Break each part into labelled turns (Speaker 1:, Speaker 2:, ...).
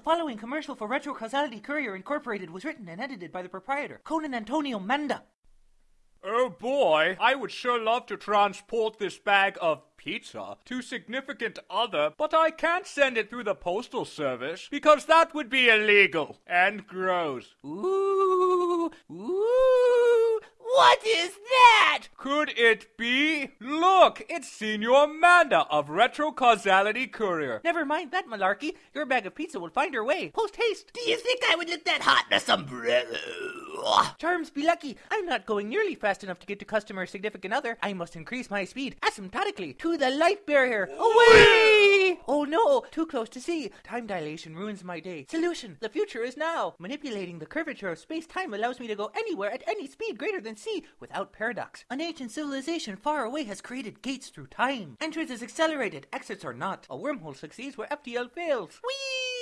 Speaker 1: The following commercial for Retro Causality Courier Incorporated was written and edited by the proprietor, Conan Antonio Manda.
Speaker 2: Oh boy, I would sure love to transport this bag of pizza to significant other, but I can't send it through the postal service because that would be illegal and gross.
Speaker 1: Ooh, ooh, what is that?
Speaker 2: Could it be? Look, it's Senor Manda of Retro Causality Courier.
Speaker 1: Never mind that malarkey. Your bag of pizza will find her way. Post haste.
Speaker 3: Do you think I would let that hot in sombrero?
Speaker 1: Charms be lucky. I'm not going nearly fast enough to get to customer significant other. I must increase my speed asymptotically to the light barrier. Away! Oh no, too close to see. Time dilation ruins my day. Solution: the future is now. Manipulating the curvature of space time allows me to go anywhere at any speed greater than c without paradox. An ancient civilization far away has created gates through time. Entrance is accelerated, exits are not. A wormhole succeeds where FTL fails. Whee!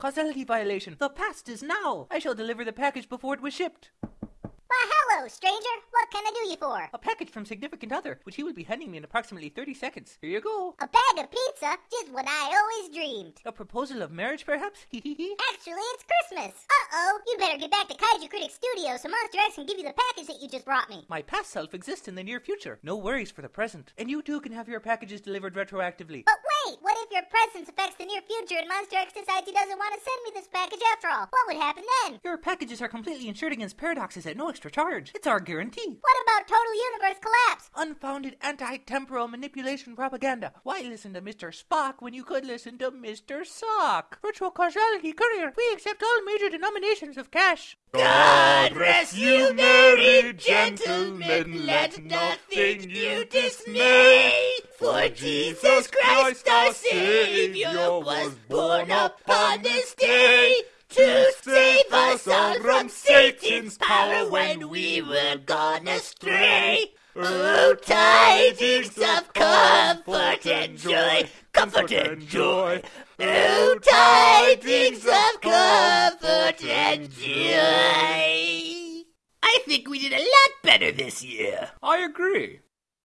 Speaker 1: Causality violation. The past is now. I shall deliver the package before it was shipped.
Speaker 4: Why, hello, stranger. What can I do you for?
Speaker 1: A package from significant other, which he will be handing me in approximately 30 seconds. Here you go.
Speaker 4: A bag of pizza? Just what I always dreamed.
Speaker 1: A proposal of marriage, perhaps? Hee hee hee.
Speaker 4: Actually, it's Christmas. Uh-oh. You'd better get back to Kaiju Critic Studio so Monster X can give you the package that you just brought me.
Speaker 1: My past self exists in the near future. No worries for the present. And you too can have your packages delivered retroactively.
Speaker 4: But wait, what if your presence affects the near future and Monster X decides he doesn't want to send me this package after all? What would happen then?
Speaker 1: Your packages are completely insured against paradoxes at no extra charge. It's our guarantee.
Speaker 4: What about total universe collapse?
Speaker 1: Unfounded anti-temporal manipulation propaganda. Why listen to Mr. Spock when you could listen to Mr. Sock? Virtual causality courier. We accept all major denominations of cash.
Speaker 3: God rest you, merry gentlemen, let nothing you dismay. For Jesus Christ our Savior was born upon this day to save us all from Satan's power when we were gone astray. Oh, oh, tidings of comfort and joy, comfort and joy. Oh, oh tidings of comfort and joy. I think we did a lot better this year.
Speaker 2: I agree.